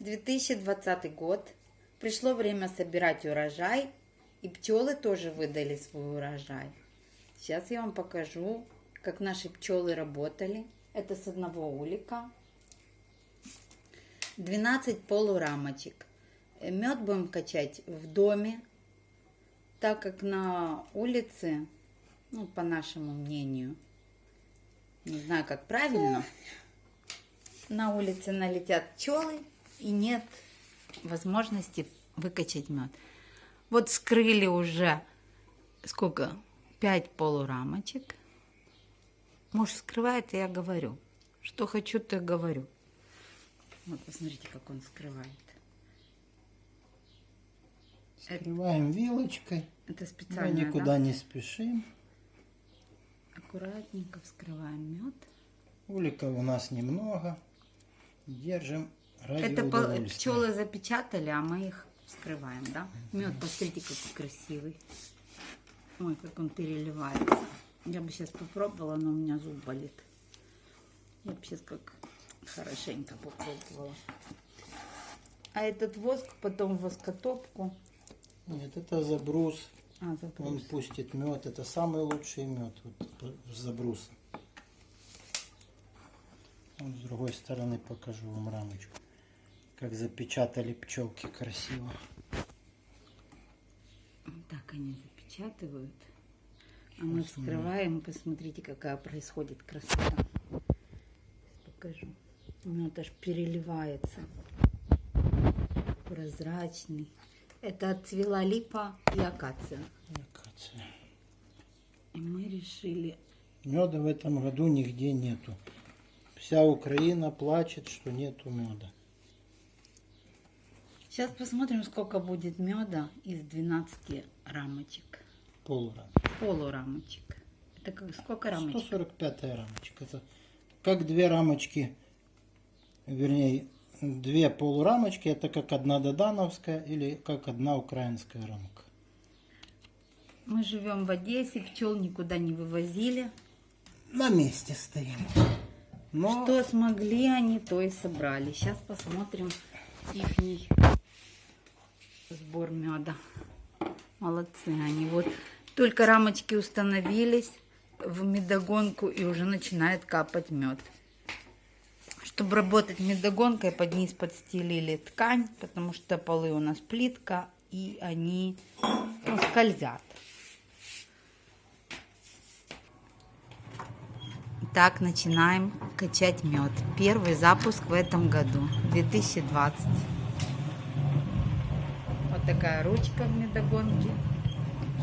2020 год. Пришло время собирать урожай. И пчелы тоже выдали свой урожай. Сейчас я вам покажу, как наши пчелы работали. Это с одного улика. 12 полурамочек. Мед будем качать в доме, так как на улице, ну, по нашему мнению, не знаю, как правильно, на улице налетят пчелы и нет возможности выкачать мед. Вот скрыли уже сколько? Пять полурамочек. Муж скрывает, и я говорю. Что хочу, то и говорю. Вот посмотрите, как он скрывает. Скрываем вилочкой. Это Мы специально, никуда да? не спешим. Аккуратненько вскрываем мед. Уликов у нас немного. Держим ради Это пчелы запечатали, а мы их вскрываем, да? Мед, посмотрите, какой красивый. Ой, как он переливается. Я бы сейчас попробовала, но у меня зуб болит. Я бы сейчас как хорошенько попробовала. А этот воск потом в воскотопку. Нет, это забрус. А, Он заброс. пустит мед. Это самый лучший мед вот, с забруса. Вот с другой стороны покажу вам рамочку. Как запечатали пчелки красиво. Вот так они запечатывают. А мы вскрываем, и посмотрите, какая происходит красота. Сейчас покажу. Мед аж переливается. Прозрачный. Это отцвела липа и акация. Акация. И мы решили... Меда в этом году нигде нету. Вся Украина плачет, что нету меда. Сейчас посмотрим, сколько будет меда из 12 рамочек. Полурам. Полурамочек. Это как, сколько рамочек? 145 рамочка. Это как две рамочки, вернее, две полурамочки, это как одна додановская или как одна украинская рамка. Мы живем в Одессе, пчел никуда не вывозили. На месте стоим. Но Что смогли они, то и собрали. Сейчас посмотрим ихний сбор меда. Молодцы они. Вот только рамочки установились в медогонку и уже начинает капать мед. Чтобы работать медогонкой, под низ подстелили ткань, потому что полы у нас плитка, и они ну, скользят. Так, начинаем качать мед. Первый запуск в этом году, 2020. Такая ручка в медогонке.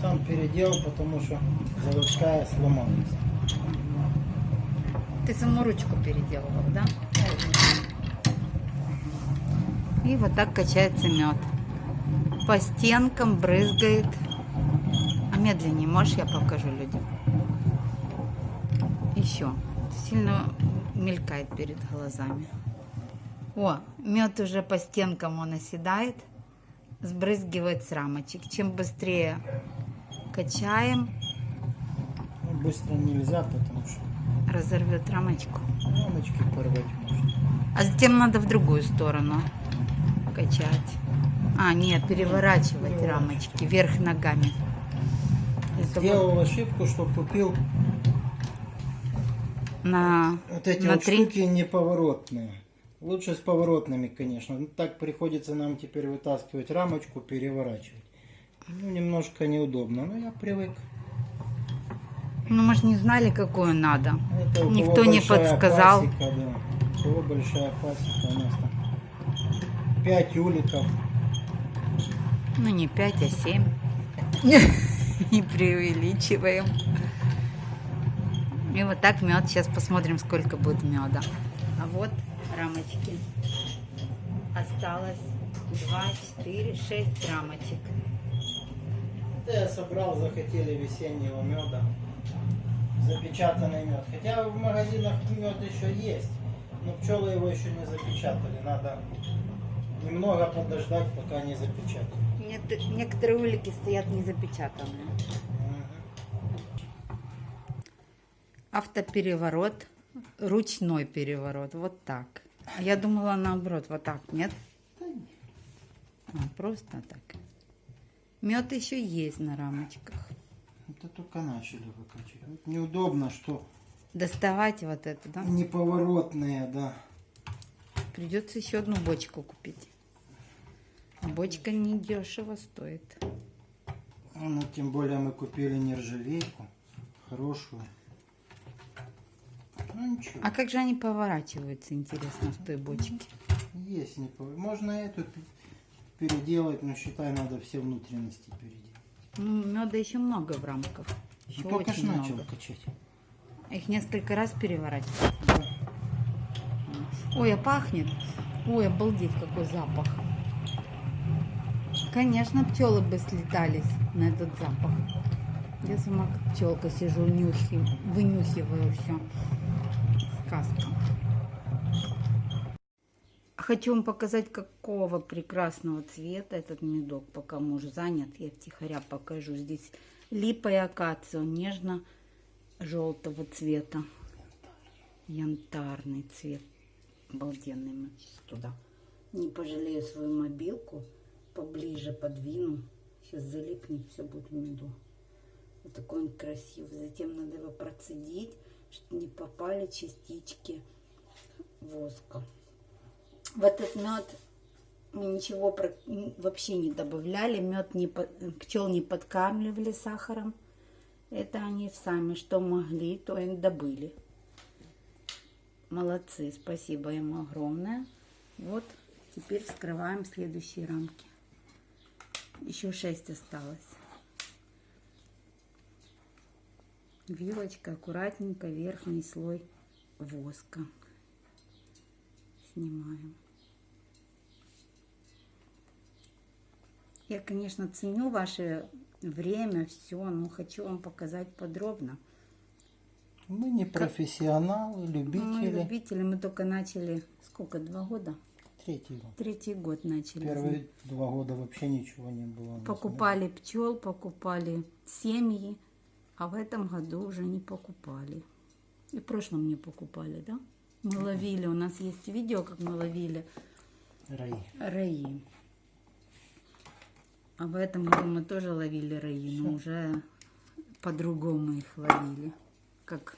сам переделал, потому что заводская сломалась. Ты саму ручку переделывал, да? И вот так качается мед. По стенкам брызгает. А медленнее можешь, я покажу людям. Еще. Сильно мелькает перед глазами. О, мед уже по стенкам он оседает. Сбрызгивает с рамочек. Чем быстрее качаем, Ну, быстро нельзя, потому что разорвет рамочку. рамочки порвать можно. А затем надо в другую сторону качать. А, нет, переворачивать рамочки вверх ногами. Сделал ошибку, что купил на, вот эти на вот три. штуки неповоротные. Лучше с поворотными, конечно. Ну, так приходится нам теперь вытаскивать рамочку, переворачивать. Ну, немножко неудобно, но я привык. Ну, мы же не знали, какую надо. Это Никто не подсказал. пасека, да. У кого большая пасека, у нас там 5 уликов. Ну, не 5, а 7. Не преувеличиваем. И вот так мед. Сейчас посмотрим, сколько будет меда. А вот рамочки. Осталось 2, 4, 6 рамочек. Это я собрал, захотели весеннего меда. Запечатанный мед. Хотя в магазинах мед еще есть, но пчелы его еще не запечатали. Надо немного подождать, пока не запечатают. Нет, некоторые улики стоят не запечатанные. Мгм. Автопереворот, ручной переворот, вот так. Я думала наоборот, вот так, нет? А, просто так. Мед еще есть на рамочках. Это только начали выкачивать. Неудобно, что Доставать вот это, да? неповоротные, да. Придется еще одну бочку купить. А бочка не дешево стоит. Ну, тем более мы купили нержавейку. Хорошую. Ну ничего. А как же они поворачиваются, интересно, в той бочке? Есть не пов- Можно эту переделать, но считай, надо все внутренности переделать. Ну, меда еще много в рамках. И Еще только ж начал много. качать. Их несколько раз переворачивать. Ой, а пахнет. Ой, обалдеть, какой запах. Конечно, пчелы бы слетались на этот запах. Я сама как пчелка сижу, нюхи, вынюхиваю все. Сказка. Хочу вам показать, какого прекрасного цвета этот медок. Пока муж занят, я втихаря покажу. Здесь липа и акация, он нежно-желтого цвета. Янтарный цвет. Обалденный. Мы сейчас туда. Не пожалею свою мобилку. Поближе подвину. Сейчас залипнет, все будет в меду. Вот такой он красивый. Затем надо его процедить, не попали частички воска. В этот мед мы ничего вообще не добавляли. Мед не пчел не подкармливали сахаром. Это они сами что могли, то и добыли. Молодцы, спасибо ему огромное. Вот, теперь вскрываем следующие рамки. Еще шесть осталось. Вилочка аккуратненько верхний слой воска. Снимаем. Я, конечно, ценю ваше время, все, но хочу вам показать подробно. Мы не профессионалы, Мы любители. любители, мы только начали, сколько, два года? Третий год. Третий год начали. Первые два года вообще ничего не было. Покупали пчел, покупали семьи, а в этом году уже не покупали. И в прошлом не покупали, да? Мы ловили, у нас есть видео, как мы ловили Раи. раи. А в этом году мы тоже ловили раи, но уже по-другому их ловили. Как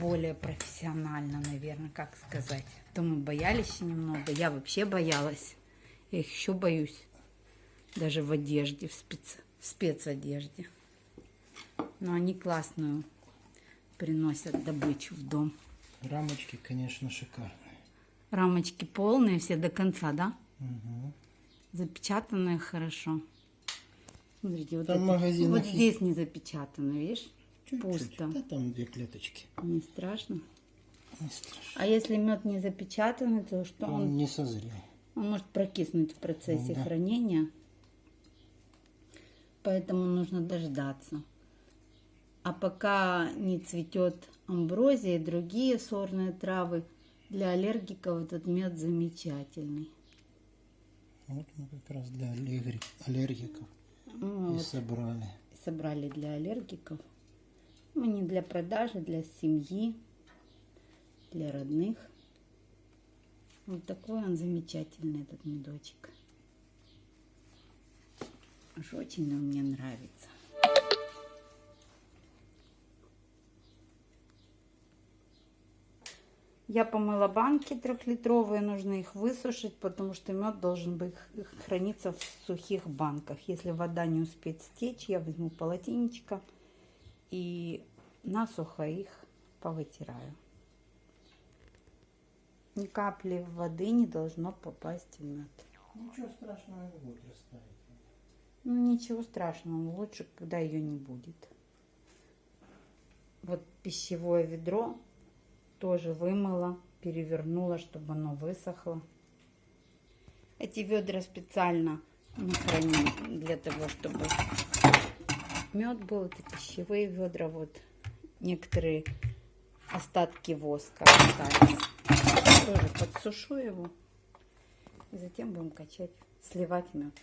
более профессионально, наверное, как сказать. То мы боялись немного. Я вообще боялась. Я их еще боюсь. Даже в одежде, в, спец... в спецодежде. Но они классную приносят добычу в дом. Рамочки, конечно, шикарные. Рамочки полные, все до конца, да? Мгм. Запечатанные хорошо. Смотрите, вот, Там это- вот есть. здесь не запечатано, видишь? Чуть-чуть. Пусто. Да там две клеточки. Не страшно. Не страшно. А если мед не запечатанный, то что Он он, не созрел. он может прокиснуть в процессе Да. хранения. Поэтому нужно дождаться. А пока не цветет амброзия и другие сорные травы, для аллергиков этот мед замечательный. Вот мы как раз для аллергик- аллергиков Ну, и вот. собрали. собрали для аллергиков. Ну, не для продажи, для семьи, для родных. Вот такой он замечательный, этот медочек. Уж очень он мне нравится. Я помыла банки трехлитровые, нужно их высушить, потому что мед должен быть храниться в сухих банках. Если вода не успеет стечь, я возьму полотенечко и насухо их повытираю. Ни капли воды не должно попасть в мед. Ничего страшного не будет растаять. Ну, ничего страшного, лучше, когда ее не будет. Вот пищевое ведро тоже вымыла, перевернула, чтобы оно высохло. Эти ведра специально мы храним для того, чтобы мед был. Это пищевые ведра, вот некоторые остатки воска остались. Тоже подсушу его. И затем будем качать, сливать мед.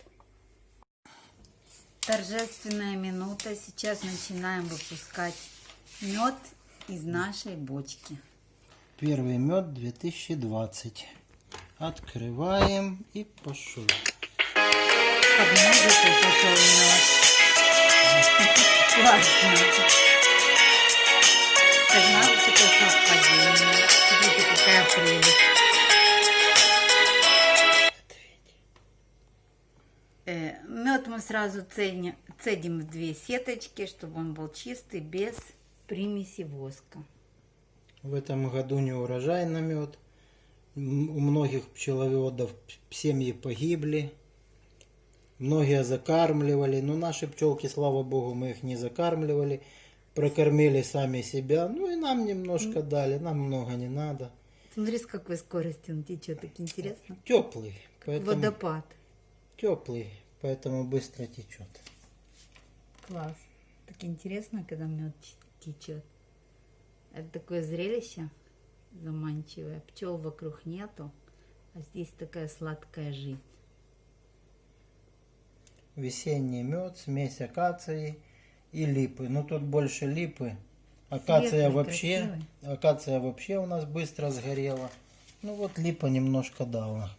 Торжественная минута. Сейчас начинаем выпускать мед из нашей бочки. Первый мед 2020. Открываем и пошел. Музыку пошел. Классно. Такое совпадение? Смотрите, какая прелесть. Э, Мед мы сразу цедим, цедим в две сеточки, чтобы он был чистый, без примеси воска. В этом году не урожай на мед. У многих пчеловодов семьи погибли. Многие закармливали. Но наши пчелки, слава богу, мы их не закармливали. Прокормили сами себя. Ну и нам немножко дали. Нам много не надо. Смотри, с какой скоростью он течет, так интересно. Теплый. Поэтому... Водопад. Теплый. Поэтому быстро течет. Класс. Так интересно, когда мед течет. Это такое зрелище заманчивое. Пчел вокруг нету, а здесь такая сладкая жизнь. Весенний мед, смесь акации и липы. Ну тут больше липы. Акация Светлый, вообще, акация вообще у нас быстро сгорела. Ну вот липа немножко дала.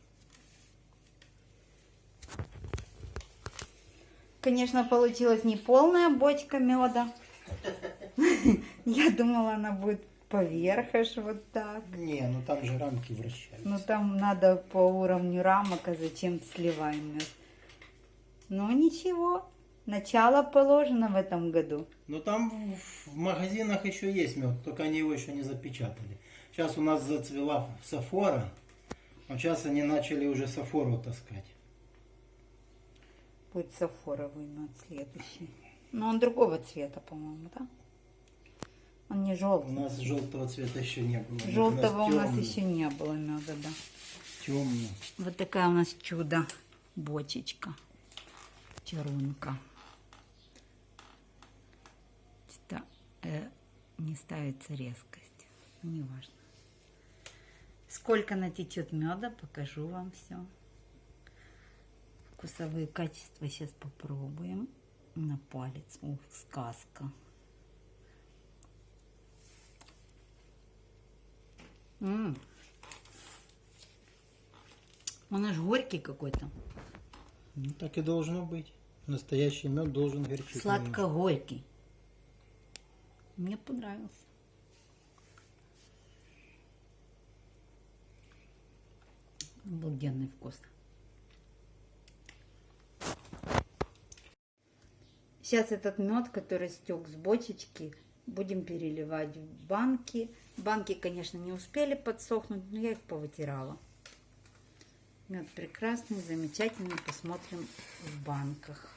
Конечно, получилась не полная бочка меда. Я думала, она будет поверх аж вот так. Не, ну там же рамки вращаются. Ну там надо по уровню рамок, а зачем сливаем мед? Ну ничего, начало положено в этом году. Но там в- магазинах еще есть мед, только они его еще не запечатали. Сейчас у нас зацвела сафора, а сейчас они начали уже сафору таскать. Будет сафоровый мед следующий. Но он другого цвета, по-моему, да? Он не У желтый. нас желтого цвета еще не было. Желтого у нас еще не было меда, да. Темный. Вот такая у нас чудо бочечка. Чарунка. Это, э, не ставится резкость. Ну, не важно. Сколько натечет меда, покажу вам все. Вкусовые качества сейчас попробуем. На палец. Ух, сказка. М. Он аж горький какой-то. Ну так и должно быть. Настоящий мед должен горчить. немного. Сладко-горький. Мне понравился. Обалденный вкус. Сейчас этот мед, который стек с бочечки, будем переливать в банки. Банки, конечно, не успели подсохнуть, но я их повытирала. Мед прекрасный, замечательный. Посмотрим в банках.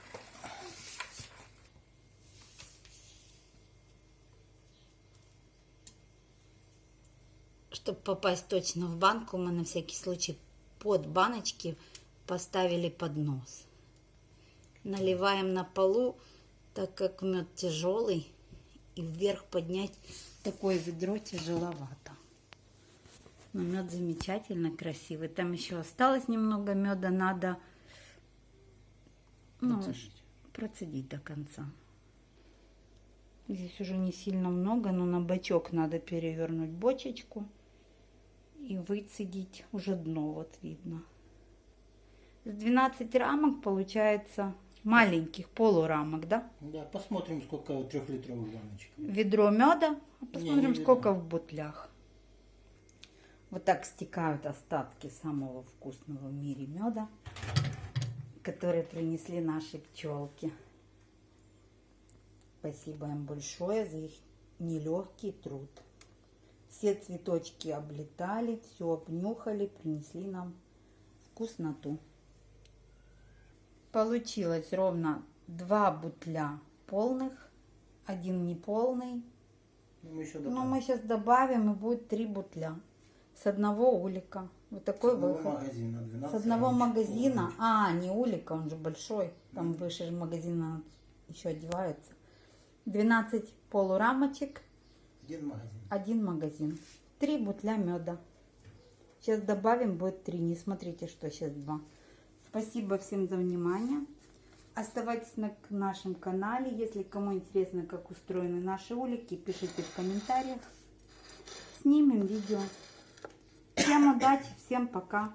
Чтобы попасть точно в банку, мы на всякий случай под баночки поставили поднос. Наливаем на полу, так как мед тяжелый, и вверх поднять такое ведро тяжеловато. Но мед замечательно красивый. Там еще осталось немного меда, надо ну, Процедить. процедить до конца. Здесь уже не сильно много, но на бачок надо перевернуть бочечку и выцедить уже дно, вот видно. С 12 рамок получается маленьких полурамок, да? Да, посмотрим, сколько трехлитровых баночек. Ведро меда, а Не, посмотрим, не ведро. сколько в бутлях. Вот так стекают остатки самого вкусного в мире меда, которые принесли наши пчелки. Спасибо им большое за их нелегкий труд. Все цветочки облетали, все обнюхали, принесли нам вкусноту. Получилось ровно два бутля полных, один неполный. Ну, мы еще Но добавим. мы сейчас добавим, и будет три бутля. С одного улика. Вот такой С одного выход. магазина, 12 С одного магазина. А, не улика, он же большой. Там выше же магазина еще одевается. 12 полурамочек, Один магазин. один магазин. Три бутля меда. Сейчас добавим, будет три. Не смотрите, что сейчас два. Спасибо всем за внимание. Оставайтесь на нашем канале. Если кому интересно, как устроены наши улики, пишите в комментариях. Снимем видео. Всем удачи, всем пока.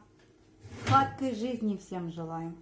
Сладкой жизни всем желаю.